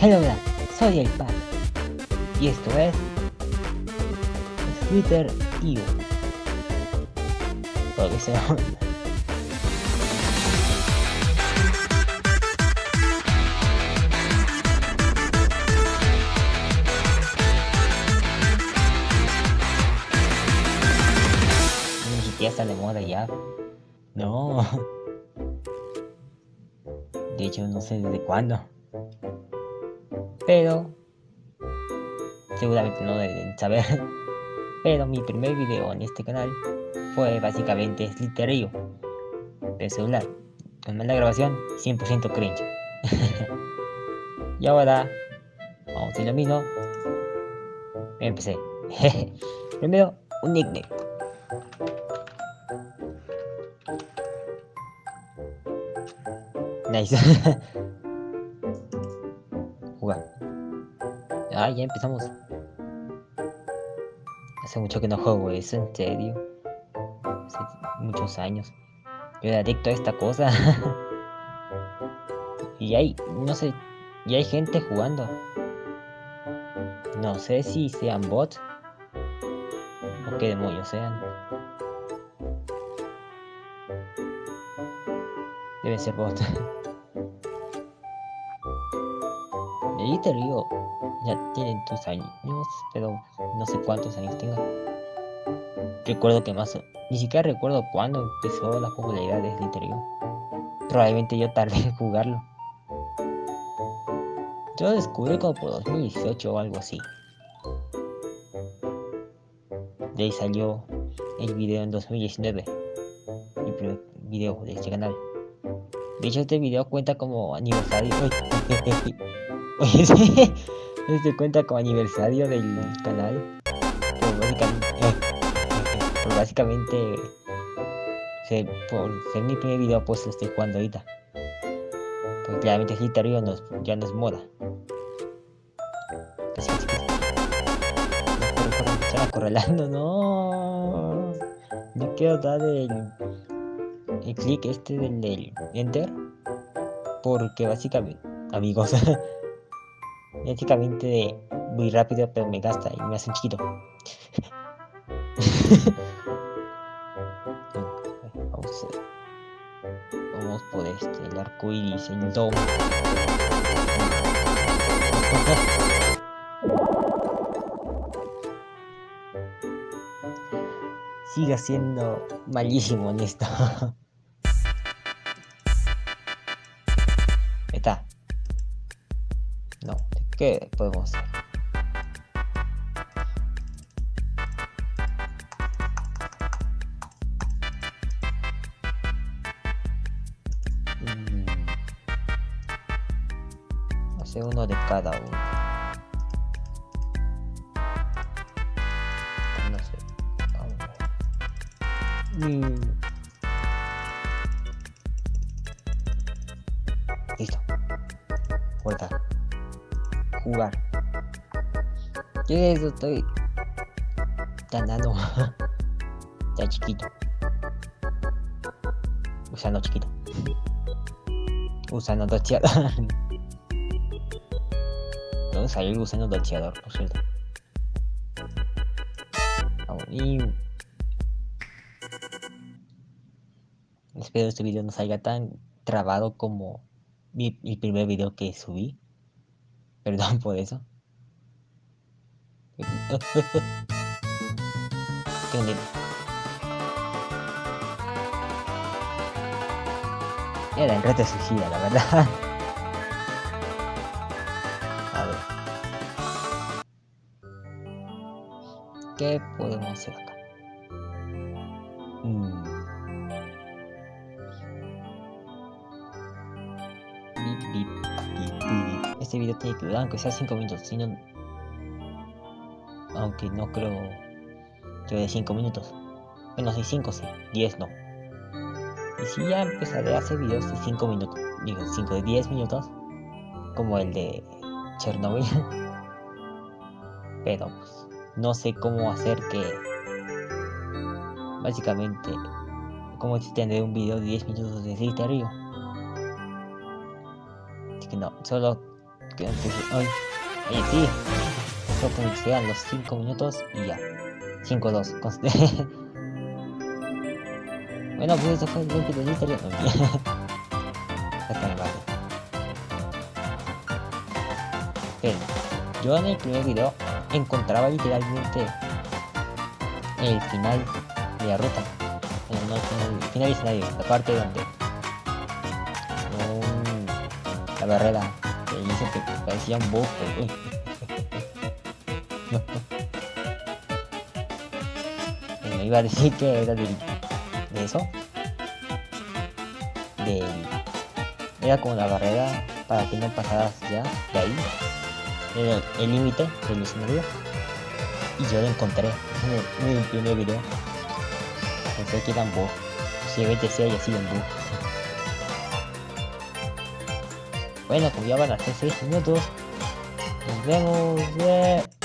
Hello, soy el Pac y esto es Twitter IO. Lo que sea. Ni siquiera está de moda ya. No. De hecho, no sé desde cuándo. Pero seguramente no deben saber. Pero mi primer video en este canal fue básicamente Slitterio de celular. Con mala grabación, 100% cringe. y ahora, vamos a hacer lo mismo. Empecé. Primero, un nickname. Nice. Jugar. Ah, ya empezamos. Hace mucho que no juego eso, en serio. Hace muchos años. Yo era adicto a esta cosa. y hay, no sé, y hay gente jugando. No sé si sean bots. O qué demonios sean. Deben ser bots. Y te ya tienen tus años, pero no sé cuántos años tenga. Recuerdo que más, ni siquiera recuerdo cuándo empezó la popularidad de Slytherin. Probablemente yo tardé en jugarlo. Yo lo descubrí como por 2018 o algo así. De ahí salió el video en 2019. El primer video de este canal. De hecho este video cuenta como aniversario. Este cuenta como aniversario del canal. Por básicamente, por básicamente se, por ser mi primer video, pues lo estoy jugando ahorita. Porque claramente Glitterio no es, ya no es moda. Casi, no. No quiero dar el, el clic este del, del enter. Porque básicamente, amigos. Básicamente muy rápido, pero me gasta y me hace un chiquito. vamos, vamos por este, el arco iris, el domo. Siga siendo malísimo en esto. No, ¿qué podemos hacer? Mm. Hacer uno de cada uno. Mm. Listo. Vuelta jugar. Yo eso estoy ganando ya chiquito. Usando chiquito. Usando docheador. ¿Dónde salió el gusano docheador, por cierto? Y... Espero este video no salga tan trabado como mi primer video que subí. Perdón por eso. Qué bonito. Era en reto suicida, la verdad. A ver. ¿Qué podemos hacer acá? Mm. Este video tiene que durar aunque sea 5 minutos, si no... Aunque no creo que de 5 minutos. Bueno, si 5 sí, 10 no. Y si ya empezaré a hacer videos de 5 minutos, digo 5 de 10 minutos, como el de Chernobyl. Pero pues no sé cómo hacer que básicamente como si tendré un video de 10 minutos de Río. Así que no, solo que antes... Ay, oye, sí. Solo que sean los 5 minutos y ya. 5-2. bueno, pues eso fue el gameplay de. No, Hasta vale. Pero, yo en el primer video encontraba literalmente el final de la ruta. No, el final escenario, la parte donde la barrera que dice que parecía un bug. me iba a decir que era de eso. Del, era como la barrera para que no pasaras ya de ahí. Era el límite del escenario. Y yo lo encontré en el, primer video. Pensé que era un bug. Posiblemente sea haya sido un bug. Bueno, como ya van a ser 6 minutos, nos vemos.